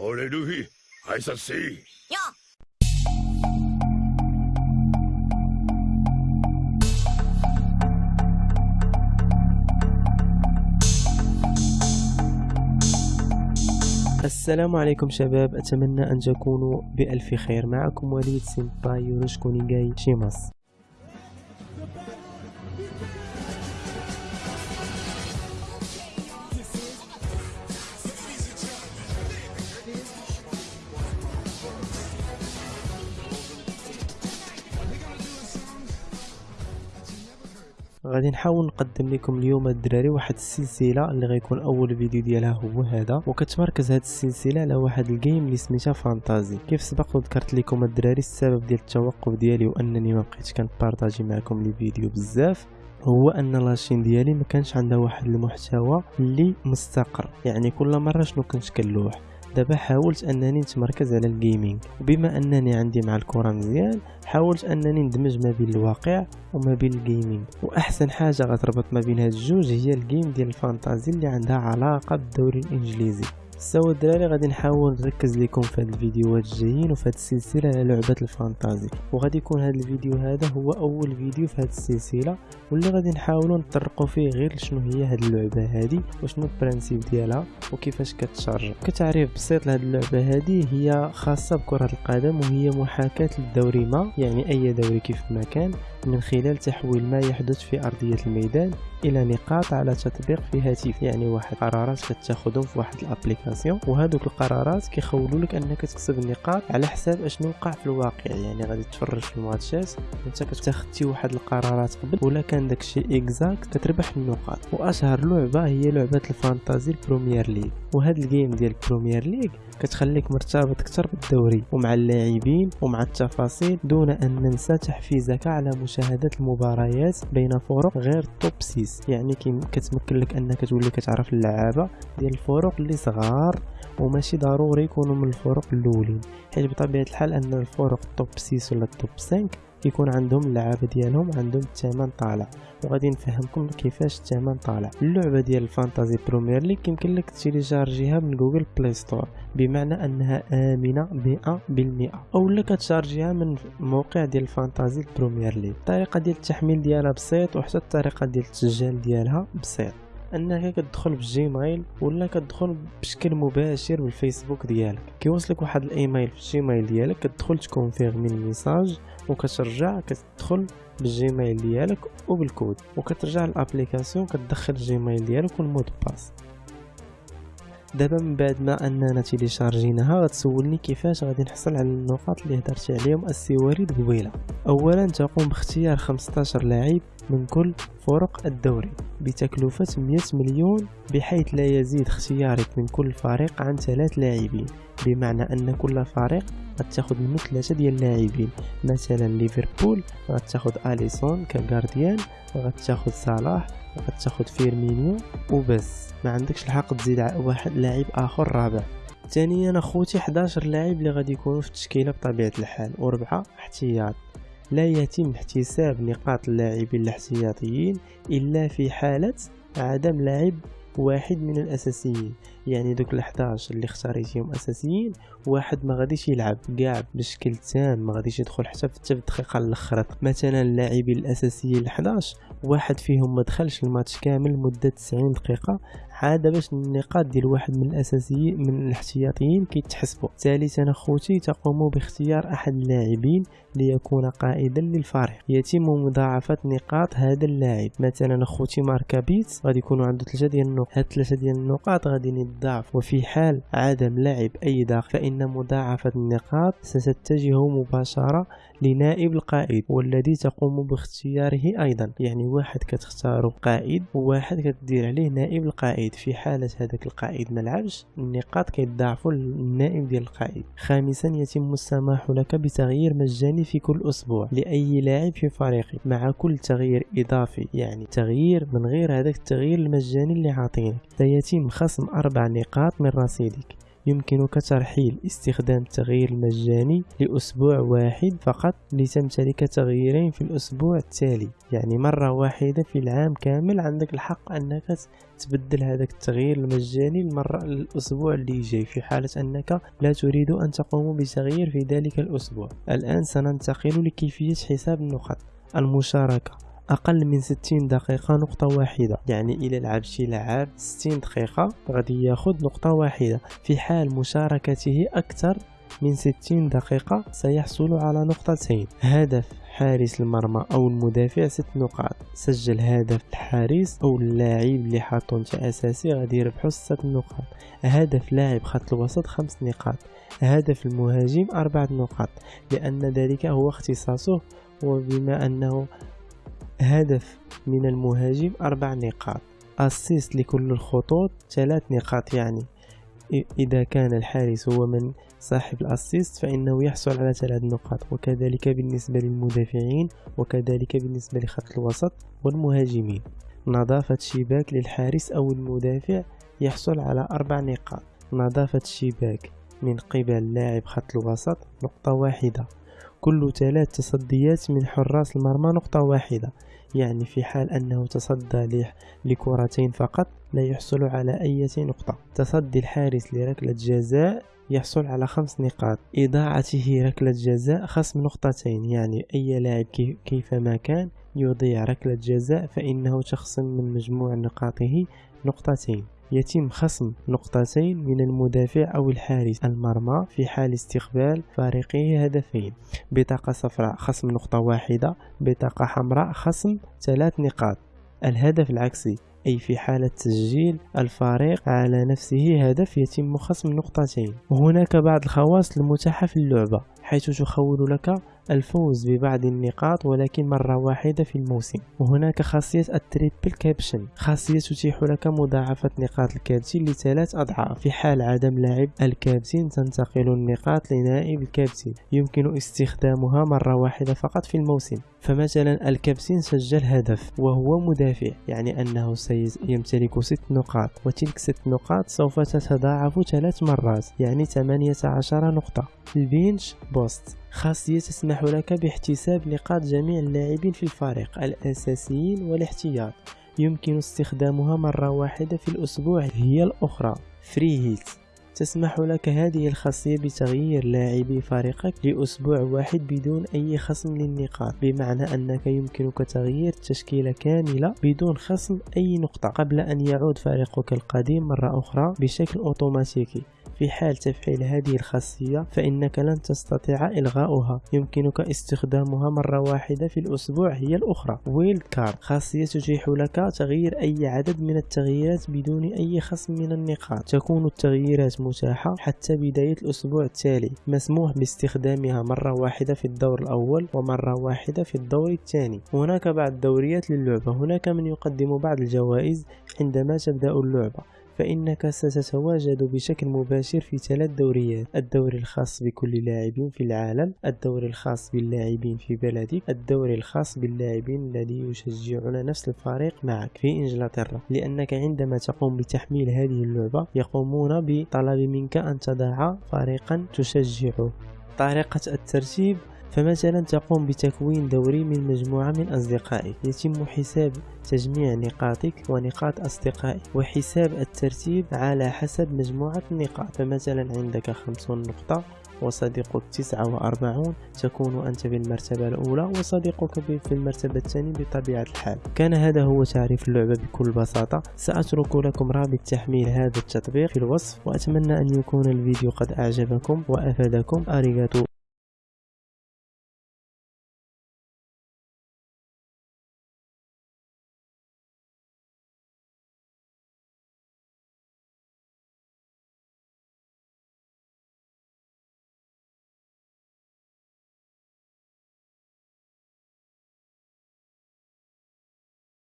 俺ルフィ挨拶せいよ السلام عليكم شباب أتمنى أن تكونوا بألف خير معكم وليد سيمباي يورشكو نيغاي شيماس غادي نحاول نقدم لكم اليوم الدراري واحد السلسلة اللي غيكون أول فيديو ديالها هو هذا. وكتمركز هذه السلسلة على واحد ال game اللي سميتها fantasy كيف سبق وذكرت لكم الدراري السبب ديال التوقف ديالي وأنني ما بقيتش كن partager معكم les vidéos بزاف هو أن la chaîne ديالي ما كانش عندها واحد المحتوى اللي مستقر. يعني كل مرة شنو كنت كنلوح دابا حاولت أنني نتمركز على ال gaming وبما أنني عندي مع الكرة مزيان حاولت أنني ندمج ما بين الواقع وما بين ال gaming وأحسن حاجة غتربط ما بين هاد الجوج هي ال game ديال ال fantasy اللي عندها علاقة بالدوري الإنجليزي. so الدراري غادي نحاول نركز لكم في هاد الفيديوهات الجايين وفي هاد السلسلة على لعبة ال fantasy. وغادي يكون هاد الفيديو هذا هو أول فيديو في هاد السلسلة واللي غادي نحاولوا نطرقوا فيه غير شنو هي هاد اللعبة هادي وشنو ال principe ديالها وكيفاش كت charge. كتعريف بسيط لهاد اللعبة هادي هي خاصة بكرة القدم وهي محاكاة للدوري ما يعني أي دوري كيف ما كان من خلال تحويل ما يحدث في أرضية الميدان إلى نقاط على تطبيق في هاتف يعني واحد قرارات كتاخذهم في واحد ال application. وهذوك القرارات كيخولوا لك أنك تكسب النقاط على حساب أشنو وقع في الواقع. يعني غادي تفرج في الماتشات أنت كتاخدتي واحد القرارات قبل ولا كان داكشي exact كتربح النقاط. وأشهر لعبة هي لعبة ال fantasy ال Premier League. وهاد ال game ديال ال Premier League كتخليك مرتبط أكثر بالدوري ومع اللاعبين ومع التفاصيل دون أن ننسى تحفيزك على مشاهدة المباريات بين فرق غير top 6 يعني كتمكن لك أنك تولي كتعرف اللعابة ديال الفرق اللي صغار. وماشي ضروري يكونوا من الفرق الأولين حيت بطبيعة الحال أن الفرق top 6 ولا top 5 يكون عندهم اللعابة ديالهم عندهم الثمن طالع. وغادي نفهمكم كيفاش الثمن طالع. اللعبة ديال ال fantasy Premier League يمكن لك télécharger ها من Google Play Store بمعنى أنها آمنة 100% أو لك ت charger ها من موقع ديال ال fantasy Premier League الطريقة ديال التحميل ديالها بسيط وحتى الطريقة ديال التسجيل ديالها بسيط. انك كتدخل بال Gmail ولا كتدخل بشكل مباشر بالفيسبوك ديالك. كيوصلك واحد الإيميل في ال Gmail ديالك كتدخل ت confirmer ال message وكترجع كتدخل بال Gmail ديالك وبالكود. وكترجع لل application كتدخل ال Gmail ديالك وال mot de passe. دابا من بعد ما أننا télécharger ناها غتسولني كيفاش غادي نحصل على النقاط اللي هدرت عليهم السي وليد قبيلة. اولا تقوم باختيار 15 لاعب من كل فرق الدوري بتكلفة 100 مليون بحيث لا يزيد اختيارك من كل فريق عن ثلاث لاعبين. بمعنى أن كل فريق غتاخد منه ثلاثة ديال اللاعبين. مثلا ليفربول غتاخد أليسون كغارديان غتاخد صلاح غتاخد فيرمينيو وبس. ما عندكش الحق تزيد واحد لاعب آخر رابع. ثانيا أخوتي 11 لاعب اللي غادي يكونوا في التشكيلة بطبيعة الحال. وربعه احتياط. لا يتم احتساب نقاط اللاعبين الاحتياطيين إلا في حالة عدم لعب واحد من الأساسيين. يعني دوك ال11 اللي اختاريتيهم أساسيين واحد ما غاديش يلعب كاع بشكل تام ما غاديش يدخل حتى في الدقيقه الأخرى. مثلا اللاعبين الأساسيين ال11 واحد فيهم ما دخلش الماتش كامل مده 90 دقيقة عاد باش النقاط ديال واحد من الأساسيين من الاحتياطيين كيتحسبوا. ثالثا أخوتي تقوم باختيار أحد اللاعبين ليكون قائدا للفريق. يتم مضاعفة نقاط هذا اللاعب. مثلا أخوتي ماركابيت غادي يكونوا عنده ثلاثة ديال النقاط هاد ثلاثة ديال النقاط غادي يتضاعف وفي حال عدم لعب أي داخل فإن مضاعفة النقاط ستتجه مباشرة لنائب القائد والذي تقوم باختياره أيضا. يعني واحد كتختارو قائد وواحد كتدير عليه نائب القائد. في حالة هذاك القائد ملعبش النقاط كيتضاعفوا للنائب ديال القائد. خامسا يتم السماح لك بتغيير مجاني في كل أسبوع لأي لاعب في فريقك مع كل تغيير إضافي. يعني تغيير من غير هذاك التغيير المجاني اللي عاطينك. سيتم خصم نقاط من رصيدك. يمكنك ترحيل استخدام التغيير المجاني لأسبوع واحد فقط لتمتلك تغييرين في الأسبوع التالي. يعني مرة واحدة في العام كامل عندك الحق أنك تبدل هذاك التغيير المجاني المرة الأسبوع اللي جاي في حالة أنك لا تريد أن تقوم بتغيير في ذلك الأسبوع. الآن سننتقل لكيفية حساب النقط المشاركة. أقل من 60 دقيقة نقطة واحدة. يعني إلى لعب شي لعاب 60 دقيقة غادي ياخذ نقطة واحدة. في حال مشاركته أكثر من 60 دقيقة سيحصل على نقطتين. هدف حارس المرمى أو المدافع ست نقاط. سجل هدف الحارس أو اللاعب اللي حاطو انت أساسي غادي يربحو ست نقاط. هدف لاعب خط الوسط خمس نقاط. هدف المهاجم أربعة نقاط. لأن ذلك هو اختصاصه. وبما أنه هدف من المهاجم أربع نقاط. أسيست لكل الخطوط ثلاث نقاط يعني. إذا كان الحارس هو من صاحب الأسيست فإنه يحصل على ثلاث نقاط. وكذلك بالنسبة للمدافعين وكذلك بالنسبة لخط الوسط والمهاجمين. نظافة شباك للحارس أو المدافع يحصل على أربع نقاط. نظافة شباك من قبل لاعب خط الوسط نقطة واحدة. كل ثلاث تصديات من حراس المرمى نقطة واحدة. يعني في حال أنه تصدى لكرتين فقط لا يحصل على أي نقطة. تصدي الحارس لركلة جزاء يحصل على خمس نقاط. إضاعته ركلة جزاء خصم نقطتين يعني أي لاعب كيفما كان يضيع ركلة جزاء فإنه تخصم من مجموع نقاطه نقطتين. يتم خصم نقطتين من المدافع أو الحارس المرمى في حال استقبال فريقه هدفين. بطاقة صفراء خصم نقطة واحدة بطاقة حمراء خصم ثلاث نقاط. الهدف العكسي أي في حالة تسجيل الفريق على نفسه هدف يتم خصم نقطتين. وهناك بعض الخواص المتاحة في اللعبة حيث تخول لك الفوز ببعض النقاط ولكن مرة واحدة في الموسم. وهناك خاصية ال triple captain. خاصية تتيح لك مضاعفة نقاط الكابتن لثلاث أضعاف. في حال عدم لعب الكابتن تنتقل النقاط لنائب الكابتن. يمكن استخدامها مرة واحدة فقط في الموسم. فمثلا الكابتن سجل هدف وهو مدافع يعني أنه سيمتلك ست نقاط. وتلك ست نقاط سوف تتضاعف ثلاث مرات يعني 18 نقطة. ال bench boost. خاصية تسمح لك باحتساب نقاط جميع اللاعبين في الفريق الأساسيين والاحتياط. يمكن استخدامها مرة واحدة في الأسبوع. هي الأخرى free hit تسمح لك هذه الخاصية بتغيير لاعبي فريقك لأسبوع واحد بدون أي خصم للنقاط بمعنى أنك يمكنك تغيير تشكيلة كاملة بدون خصم أي نقطة. قبل أن يعود فريقك القديم مرة أخرى بشكل أوتوماتيكي. في حال تفعيل هذه الخاصية فإنك لن تستطيع إلغاؤها. يمكنك استخدامها مرة واحدة في الأسبوع هي الأخرى. ويلد كارد خاصية تتيح لك تغيير أي عدد من التغييرات بدون أي خصم من النقاط. تكون التغييرات متاحة حتى بداية الأسبوع التالي. مسموح باستخدامها مرة واحدة في الدور الأول ومرة واحدة في الدور الثاني. هناك بعض الدوريات للعبة. هناك من يقدم بعض الجوائز عندما تبدأ اللعبة. فإنك ستتواجد بشكل مباشر في ثلاث دوريات. الدوري الخاص بكل لاعب في العالم الدوري الخاص باللاعبين في بلدك الدوري الخاص باللاعبين الذي يشجعون نفس الفريق معك. في إنجلترا لأنك عندما تقوم بتحميل هذه اللعبة يقومون بطلب منك أن تضع فريقا تشجعه طريقة الترتيب فمثلا تقوم بتكوين دوري من مجموعة من أصدقائك يتم حساب تجميع نقاطك ونقاط أصدقائك وحساب الترتيب على حسب مجموعة النقاط. فمثلا عندك خمسون نقطة وصديقك تسعة وأربعون تكون أنت في المرتبة الأولى وصديقك في المرتبة الثانية بطبيعة الحال. كان هذا هو تعريف اللعبة بكل بساطة. سأترك لكم رابط تحميل هذا التطبيق في الوصف وأتمنى أن يكون الفيديو قد أعجبكم وأفادكم. أريغاتو.